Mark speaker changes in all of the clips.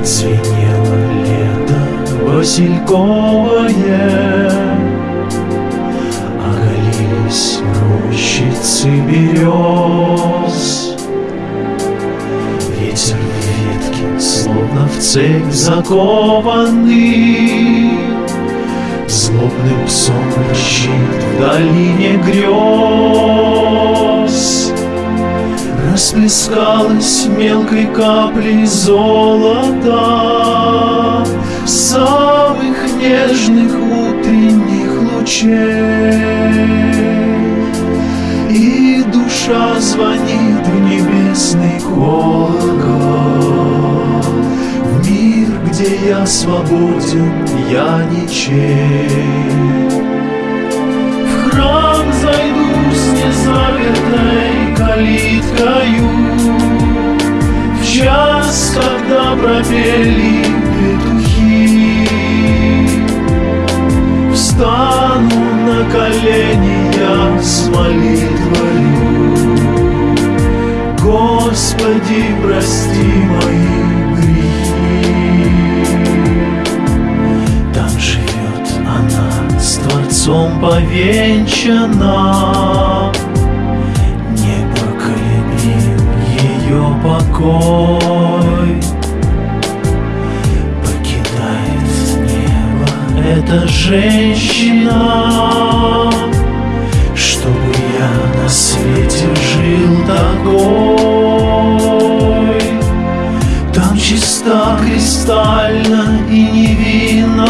Speaker 1: Отсвинело лето васильковое. Оголились рощицы берез. Ветер в ветки, словно в цепь закованный. Злобным псом рычит в долине грез. Расплескалась мелкой каплей золота. Самых нежных утренних лучей. И душа звонит в небесный колокол. В мир, где я свободен, я ничей когда пропели петухи Встану на колени я с молитвою. Господи, прости мои грехи. Там живет она с Творцом повенчана. Ее покой женщина Чтобы я на свете жил такой. Там чиста кристально и невинная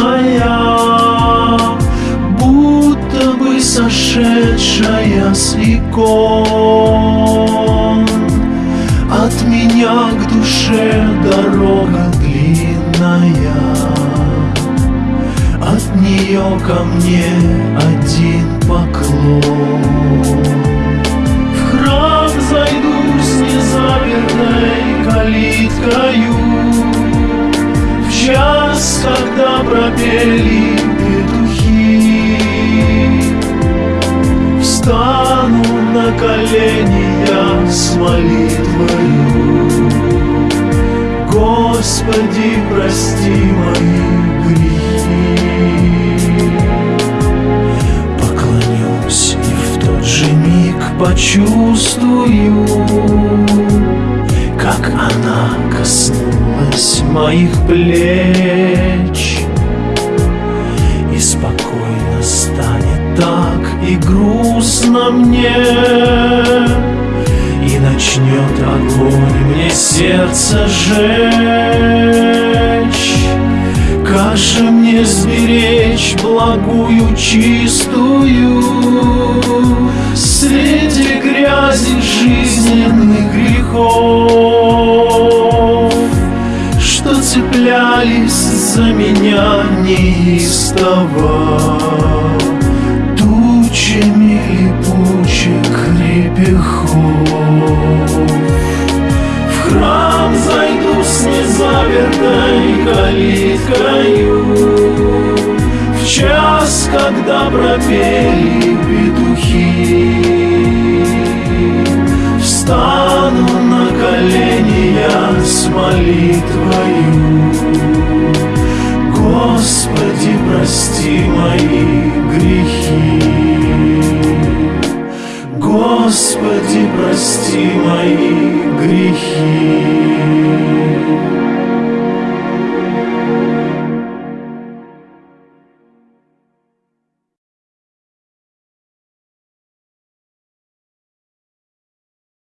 Speaker 1: Будто бы сошедшая с икон. От меня к душе дорога ко мне один поклон. В храм зайду с незапертой калиткою. В час, когда пропели петухи. Встану на колени я с молитвою. Господи, прости мои грехи почувствую Как она коснулась моих плеч. И спокойно станет так и грустно мне И начнет огонь мне сердце жечь. Как же мне сберечь благую чистую Среди грязи жизненных грехов Что цеплялись за меня неистово. Тучами липучек репехов В храм зайду с незапертой калиткою час, когда пропели петухи Встану на колени я с молитвою. Господи, прости мои грехи. Господи, прости мои грехи